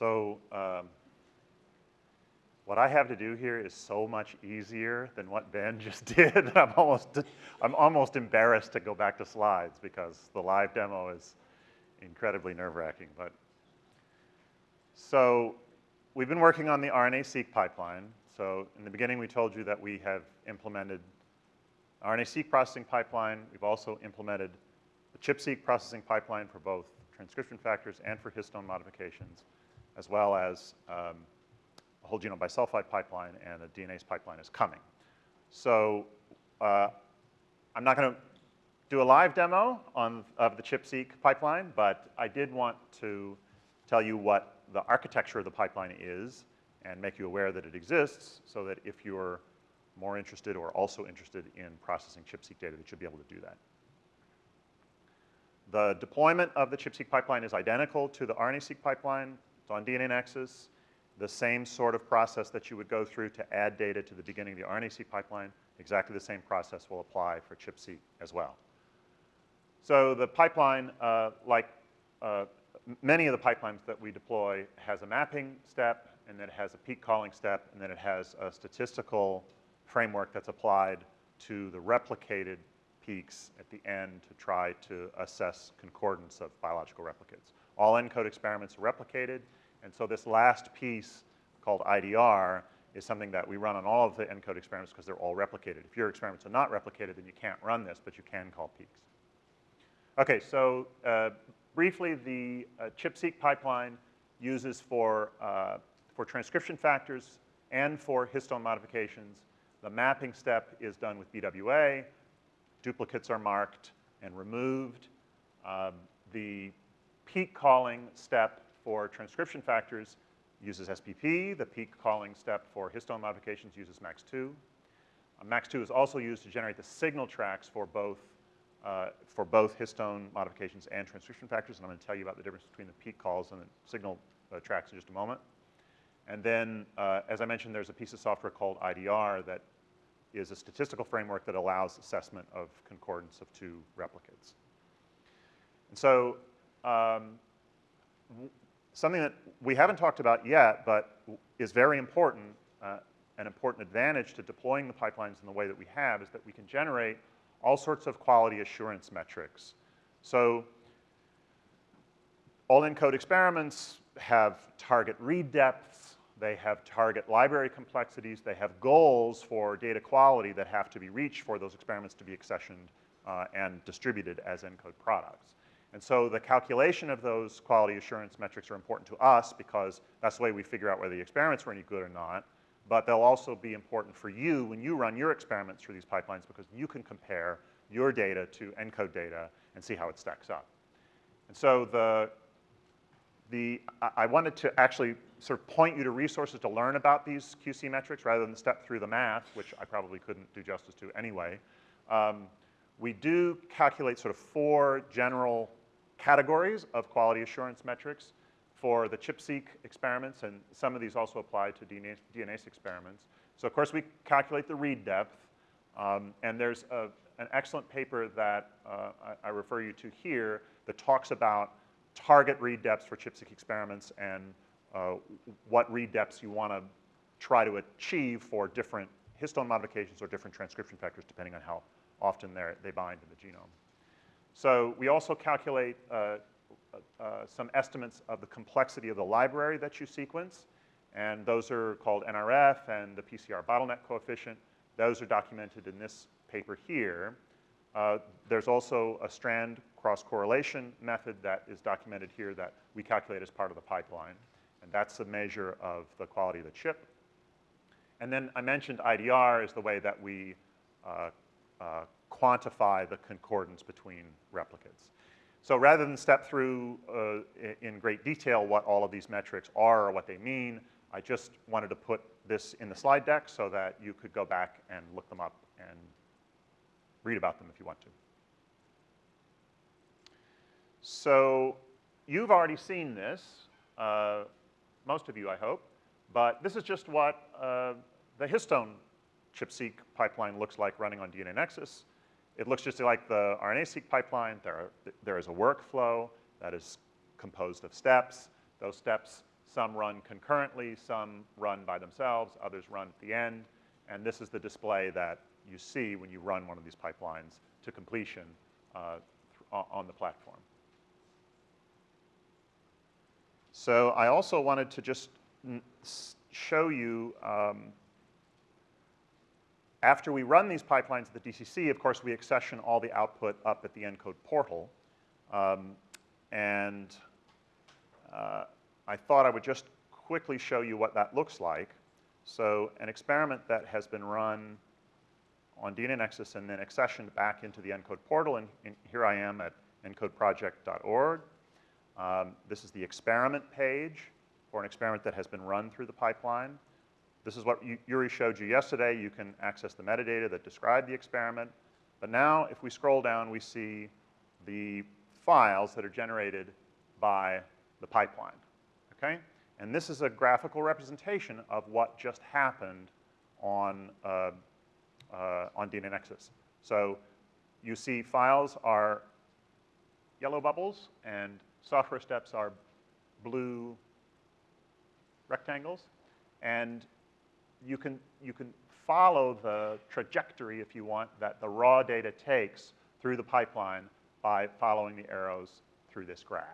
So um, what I have to do here is so much easier than what Ben just did. I'm almost, I'm almost embarrassed to go back to slides because the live demo is incredibly nerve-wracking. But so we've been working on the RNA-seq pipeline. So in the beginning, we told you that we have implemented RNA-seq processing pipeline. We've also implemented the ChIP-seq processing pipeline for both transcription factors and for histone modifications, as well as um, a whole genome bisulfite pipeline and a DNase pipeline is coming. So uh, I'm not going to do a live demo on, of the ChIP-seq pipeline, but I did want to tell you what the architecture of the pipeline is and make you aware that it exists so that if you're more interested or also interested in processing ChIP-seq data, that you'll be able to do that. The deployment of the ChIP-seq pipeline is identical to the RNA-seq pipeline. It's on DNA Nexus. The same sort of process that you would go through to add data to the beginning of the RNA-seq pipeline, exactly the same process will apply for ChIP-seq as well. So the pipeline, uh, like uh, many of the pipelines that we deploy, has a mapping step, and then it has a peak calling step, and then it has a statistical framework that's applied to the replicated peaks at the end to try to assess concordance of biological replicates. All ENCODE experiments are replicated, and so this last piece called IDR is something that we run on all of the ENCODE experiments because they're all replicated. If your experiments are not replicated, then you can't run this, but you can call peaks. Okay, so uh, briefly, the uh, ChIP-seq pipeline uses for, uh, for transcription factors and for histone modifications. The mapping step is done with BWA. Duplicates are marked and removed. Um, the peak calling step for transcription factors uses SPP. The peak calling step for histone modifications uses MACS2. Uh, MACS2 is also used to generate the signal tracks for both, uh, for both histone modifications and transcription factors, and I'm gonna tell you about the difference between the peak calls and the signal uh, tracks in just a moment. And then, uh, as I mentioned, there's a piece of software called IDR that is a statistical framework that allows assessment of concordance of two replicates. And so um, something that we haven't talked about yet, but is very important, uh, an important advantage to deploying the pipelines in the way that we have is that we can generate all sorts of quality assurance metrics. So all ENCODE experiments have target read depths, they have target library complexities, they have goals for data quality that have to be reached for those experiments to be accessioned uh, and distributed as ENCODE products. And so the calculation of those quality assurance metrics are important to us because that's the way we figure out whether the experiments were any good or not. But they'll also be important for you when you run your experiments through these pipelines because you can compare your data to ENCODE data and see how it stacks up. And so the, the, I wanted to actually sort of point you to resources to learn about these QC metrics rather than step through the math, which I probably couldn't do justice to anyway. Um, we do calculate sort of four general categories of quality assurance metrics for the ChIP-seq experiments, and some of these also apply to DNA, DNase experiments. So of course we calculate the read depth, um, and there's a, an excellent paper that uh, I, I, refer you to here that talks about target read depths for ChIP-seq experiments and uh, what read depths you want to try to achieve for different histone modifications or different transcription factors depending on how often they bind in the genome. So we also calculate uh, uh, some estimates of the complexity of the library that you sequence, and those are called NRF and the PCR bottleneck coefficient. Those are documented in this paper here. Uh, there's also a strand cross-correlation method that is documented here that we calculate as part of the pipeline, and that's a measure of the quality of the chip. And then I mentioned IDR is the way that we uh, uh, quantify the concordance between replicates. So rather than step through uh, in great detail what all of these metrics are or what they mean, I just wanted to put this in the slide deck so that you could go back and look them up and read about them if you want to. So you've already seen this, uh, most of you I hope, but this is just what uh, the histone ChIP-seq pipeline looks like running on DNA Nexus. It looks just like the RNA-seq pipeline. There, are, there is a workflow that is composed of steps. Those steps Some run concurrently, some run by themselves, others run at the end. And this is the display that you see when you run one of these pipelines to completion uh, on the platform. So I also wanted to just show you, um, after we run these pipelines at the DCC, of course, we accession all the output up at the ENCODE portal. Um, and uh, I thought I would just quickly show you what that looks like. So an experiment that has been run on DNA Nexus and then accessioned back into the ENCODE portal, and, and here I am at encodeproject.org. Um, this is the experiment page for an experiment that has been run through the pipeline. This is what Eurie showed you yesterday. You can access the metadata that describe the experiment. But now, if we scroll down, we see the files that are generated by the pipeline, okay? And this is a graphical representation of what just happened on, uh, uh, on DNA Nexus. So you see files are yellow bubbles and software steps are blue rectangles. And you can, you can follow the trajectory, if you want, that the raw data takes through the pipeline by following the arrows through this graph.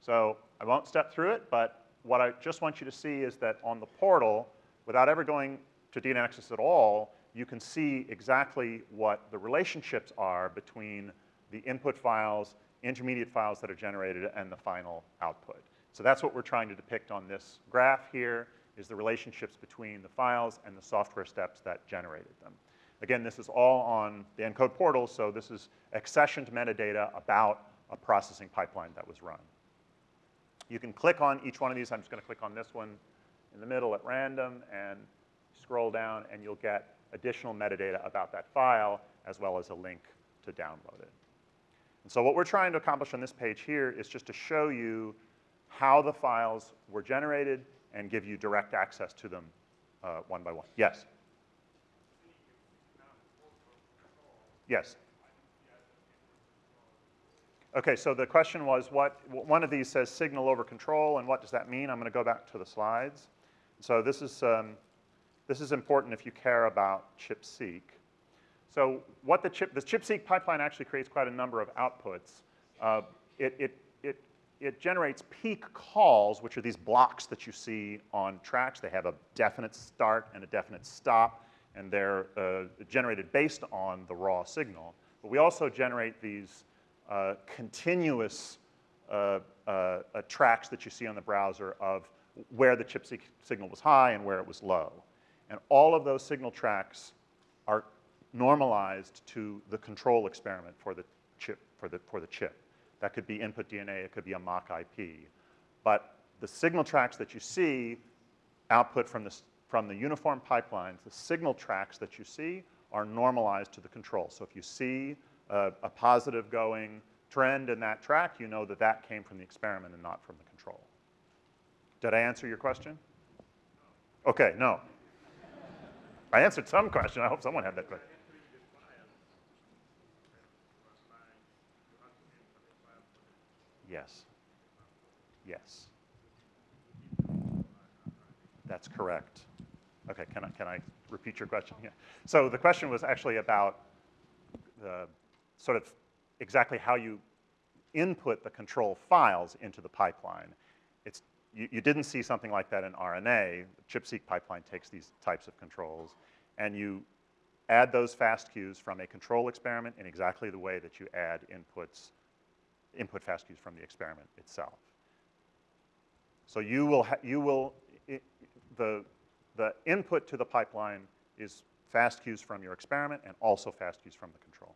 So I won't step through it, but what I just want you to see is that on the portal, without ever going to DNA Nexus at all, you can see exactly what the relationships are between the input files, intermediate files that are generated, and the final output. So that's what we're trying to depict on this graph here, is the relationships between the files and the software steps that generated them. Again, this is all on the ENCODE portal, so this is accessioned metadata about a processing pipeline that was run. You can click on each one of these. I'm just going to click on this one in the middle at random and scroll down, and you'll get additional metadata about that file, as well as a link to download it. And so what we're trying to accomplish on this page here is just to show you how the files were generated and give you direct access to them uh, one by one. Yes? Yes. Okay, so the question was what, one of these says signal over control, and what does that mean? I'm going to go back to the slides. So this is, um, this is important if you care about ChIP-seq. So what the chip, the ChIP-seq pipeline actually creates quite a number of outputs. Uh, it, it, it, generates peak calls, which are these blocks that you see on tracks. They have a definite start and a definite stop, and they're uh, generated based on the raw signal. But we also generate these uh, continuous uh, uh, tracks that you see on the browser of where the ChIP-seq signal was high and where it was low. And all of those signal tracks are normalized to the control experiment for the chip, for the, for the chip. That could be input DNA, it could be a mock IP. But the signal tracks that you see output from, this, from the uniform pipelines, the signal tracks that you see are normalized to the control. So if you see a, a positive going trend in that track, you know that that came from the experiment and not from the control. Did I answer your question? Okay, no. I answered some question. I hope someone had that question. Yes. Yes. That's correct. Okay, can I, can I repeat your question? Yeah. So the question was actually about the sort of exactly how you input the control files into the pipeline. It's, you, you didn't see something like that in RNA. The ChIP-seq pipeline takes these types of controls, and you add those FASTQs from a control experiment in exactly the way that you add inputs input FASTQs from the experiment itself. So you will, you will the, the input to the pipeline is FASTQs from your experiment and also FASTQs from the control.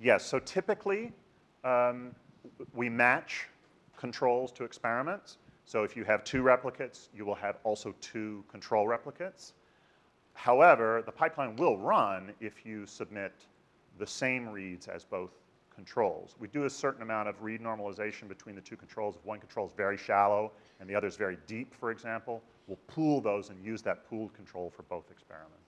Yes, so typically um, we match controls to experiments. So if you have two replicates, you will have also two control replicates. However, the pipeline will run if you submit the same reads as both controls. We do a certain amount of read normalization between the two controls. If one control is very shallow and the other is very deep, for example, we'll pool those and use that pooled control for both experiments.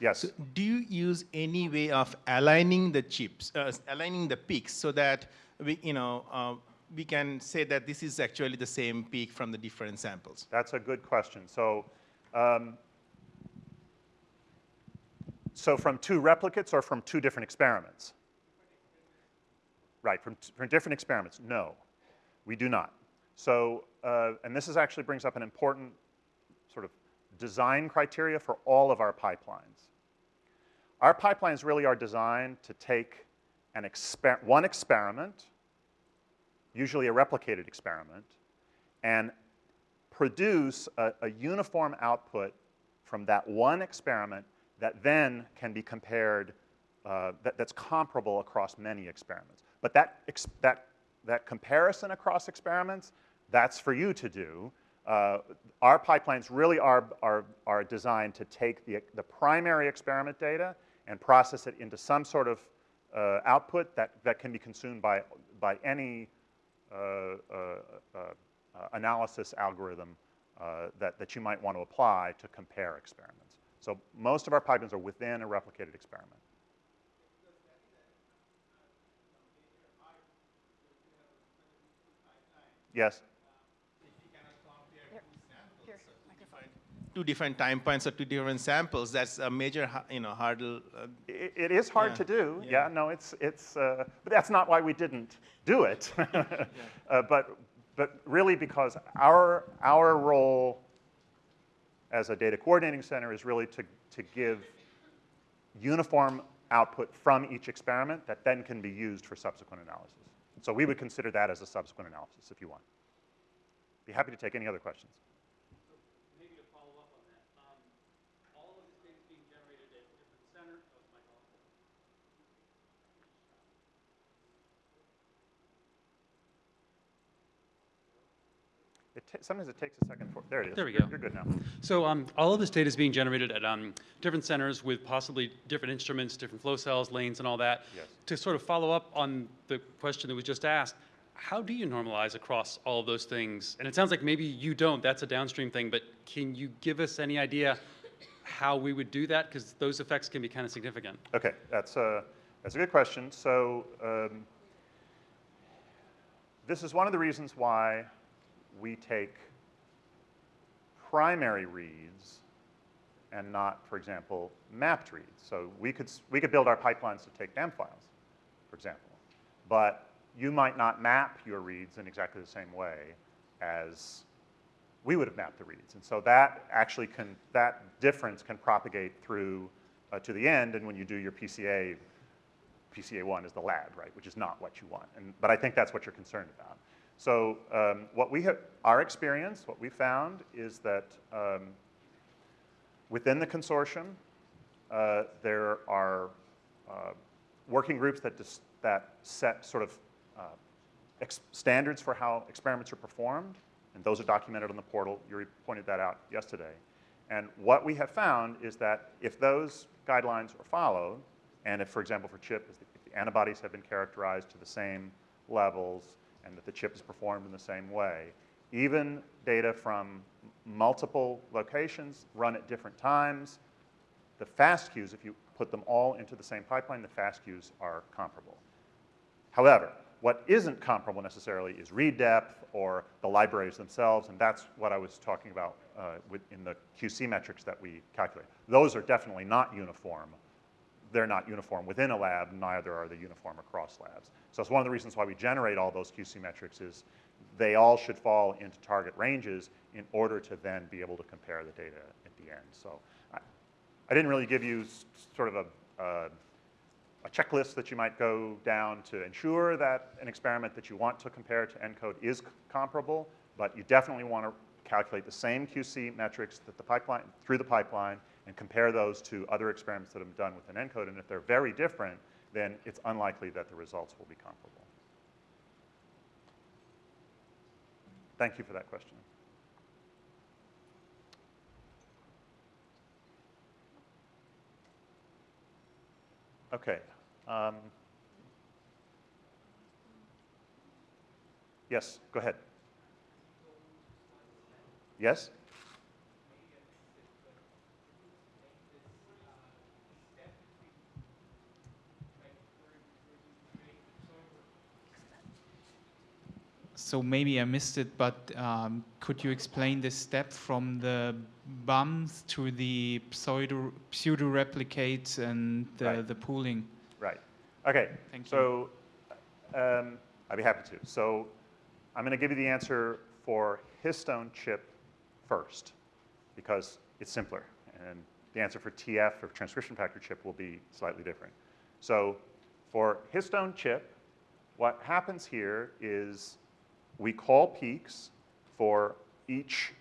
Yes. So do you use any way of aligning the chips, uh, aligning the peaks so that we, you know, uh, we can say that this is actually the same peak from the different samples? That's a good question. So, um, so from two replicates or from two different experiments? Right, from, from different experiments, no, we do not. So, uh, and this is actually brings up an important sort of design criteria for all of our pipelines. Our pipelines really are designed to take an exper one experiment, usually a replicated experiment, and produce a, a uniform output from that one experiment that then can be compared, uh, that, that's comparable across many experiments. But that, that, that comparison across experiments, that's for you to do. Uh, our pipelines really are, are, are designed to take the, the primary experiment data and process it into some sort of uh, output that, that can be consumed by, by any analysis algorithm uh, that, that you might want to apply to compare experiments. So most of our pipelines are within a replicated experiment. Yes? Two different time points or two different samples, that's a major, you know, hurdle. Uh, it, it is hard yeah. to do. Yeah. yeah. no, it's, it's, uh, but that's not why we didn't do it. yeah. uh, but, but really because our, our role as a data coordinating center is really to, to give uniform output from each experiment that then can be used for subsequent analysis. So we would consider that as a subsequent analysis if you want. Be happy to take any other questions. Sometimes it takes a second for, there it is. There we you're, go. You're good now. So um, all of this data is being generated at um, different centers with possibly different instruments, different flow cells, lanes, and all that. Yes. To sort of follow up on the question that was just asked, how do you normalize across all of those things? And it sounds like maybe you don't, that's a downstream thing, but can you give us any idea how we would do that? Because those effects can be kind of significant. Okay, that's a, that's a good question. So um, this is one of the reasons why we take primary reads and not, for example, mapped reads. So we could, we could build our pipelines to take BAM files, for example. But you might not map your reads in exactly the same way as we would have mapped the reads. And so that actually can, that difference can propagate through uh, to the end, and when you do your PCA, PCA1 is the lab, right, which is not what you want. And, but I think that's what you're concerned about. So um, what we have, our experience, what we found is that um, within the consortium, uh, there are uh, working groups that, that set sort of uh, standards for how experiments are performed, and those are documented on the portal. Eurie pointed that out yesterday. And what we have found is that if those guidelines are followed, and if, for example, for CHIP, if the antibodies have been characterized to the same levels, and that the chip is performed in the same way. Even data from multiple locations run at different times. The FASTQs, if you put them all into the same pipeline, the FASTQs are comparable. However, what isn't comparable necessarily is read depth or the libraries themselves, and that's what I was talking about uh, in the QC metrics that we calculate. Those are definitely not uniform they're not uniform within a lab, neither are they uniform across labs. So it's one of the reasons why we generate all those QC metrics is they all should fall into target ranges in order to then be able to compare the data at the end. So I, I didn't really give you sort of a, uh, a checklist that you might go down to ensure that an experiment that you want to compare to ENCODE is comparable, but you definitely want to calculate the same QC metrics that the pipeline, through the pipeline and compare those to other experiments that have been done with an ENCODE. And if they're very different, then it's unlikely that the results will be comparable. Thank you for that question. Okay. Um, yes, go ahead. Yes? So maybe I missed it, but um, could you explain this step from the BAMs to the pseudo, pseudo and the, right. the pooling? Right. Okay. Thank so, you. So um, I'd be happy to. So I'm going to give you the answer for histone chip first because it's simpler. And the answer for TF or transcription factor chip will be slightly different. So for histone chip, what happens here is we call peaks for each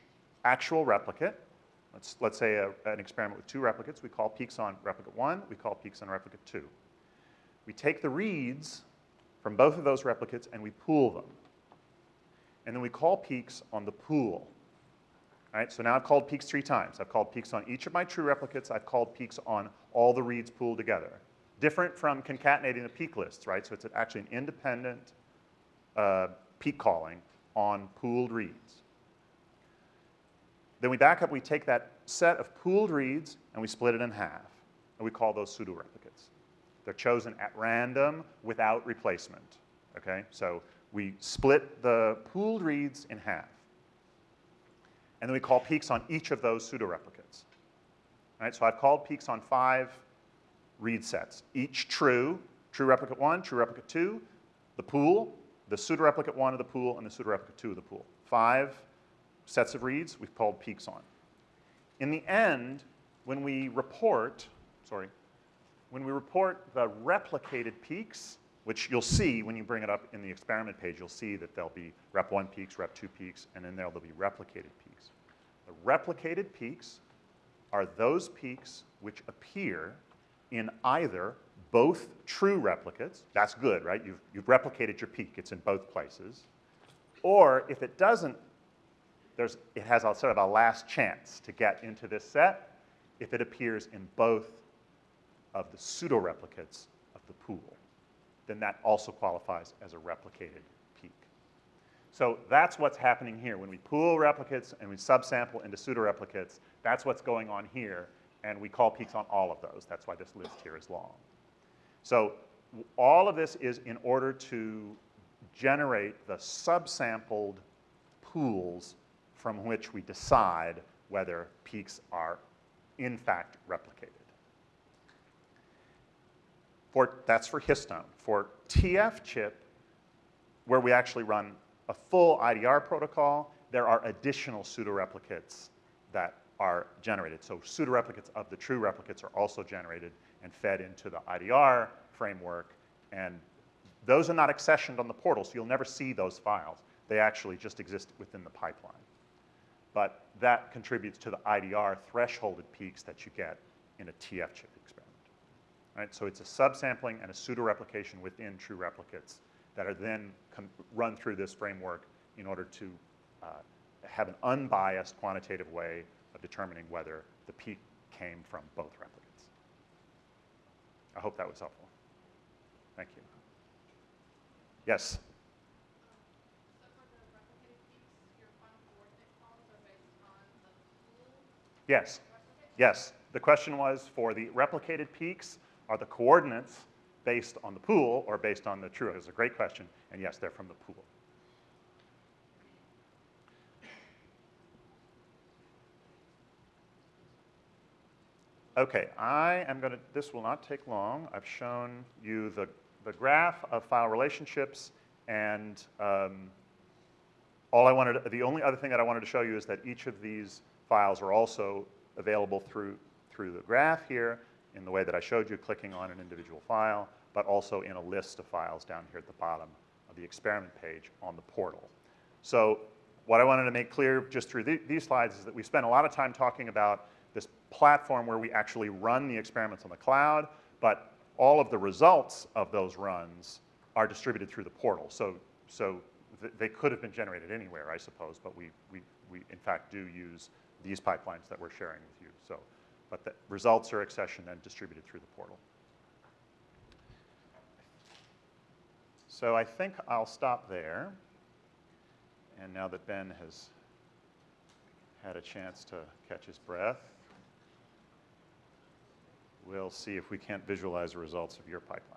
actual replicate. Let's, let's say a, an experiment with two replicates. We call peaks on replicate one. We call peaks on replicate two. We take the reads from both of those replicates and we pool them. And then we call peaks on the pool. So now I've called peaks three times. I've called peaks on each of my true replicates. I've called peaks on all the reads pooled together. Different from concatenating the peak lists, right? So it's actually an independent uh, peak calling on pooled reads. Then we back up, we take that set of pooled reads and we split it in half. And we call those pseudo replicates. They're chosen at random without replacement. Okay? So we split the pooled reads in half. And then we call peaks on each of those pseudo replicates. All right, so I've called peaks on five read sets, each true, true replicate one, true replicate two, the pool, the pseudo replicate one of the pool, and the pseudo replicate two of the pool. Five sets of reads we've called peaks on. In the end, when we report, sorry, when we report the replicated peaks, which you'll see when you bring it up in the experiment page, you'll see that there'll be rep one peaks, rep two peaks, and then there'll be replicated peaks. The replicated peaks are those peaks which appear in either both true replicates, that's good, right? You've, you've replicated your peak, it's in both places. Or if it doesn't, there's, it has a sort of a last chance to get into this set if it appears in both of the pseudo replicates of the pool. Then that also qualifies as a replicated. So that's what's happening here. When we pool replicates and we subsample into pseudo replicates, that's what's going on here. And we call peaks on all of those. That's why this list here is long. So all of this is in order to generate the subsampled pools from which we decide whether peaks are in fact replicated. For, that's for histone. For TF chip, where we actually run a full IDR protocol, there are additional pseudo-replicates that are generated. So pseudo-replicates of the true replicates are also generated and fed into the IDR framework. And those are not accessioned on the portal, so you'll never see those files. They actually just exist within the pipeline. But that contributes to the IDR thresholded peaks that you get in a TF chip experiment. Right? So it's a subsampling and a pseudo-replication within true replicates that are then run through this framework in order to uh, have an unbiased quantitative way of determining whether the peak came from both replicates. I hope that was helpful. Thank you. Yes? Yes. Yes. The question was for the replicated peaks, are the coordinates based on the pool or based on the true? It's a great question. And yes, they're from the pool. Okay, I am going to, this will not take long. I've shown you the, the graph of file relationships and um, all I wanted, the only other thing that I wanted to show you is that each of these files are also available through, through the graph here in the way that I showed you, clicking on an individual file, but also in a list of files down here at the bottom of the experiment page on the portal. So what I wanted to make clear just through the, these slides is that we spent a lot of time talking about this platform where we actually run the experiments on the cloud, but all of the results of those runs are distributed through the portal. So, so th- they could have been generated anywhere, I suppose, but we, we, we in fact do use these pipelines that we're sharing with you. But the results are accessioned and distributed through the portal. So I think I'll stop there. And now that Ben has had a chance to catch his breath, we'll see if we can't visualize the results of your pipeline.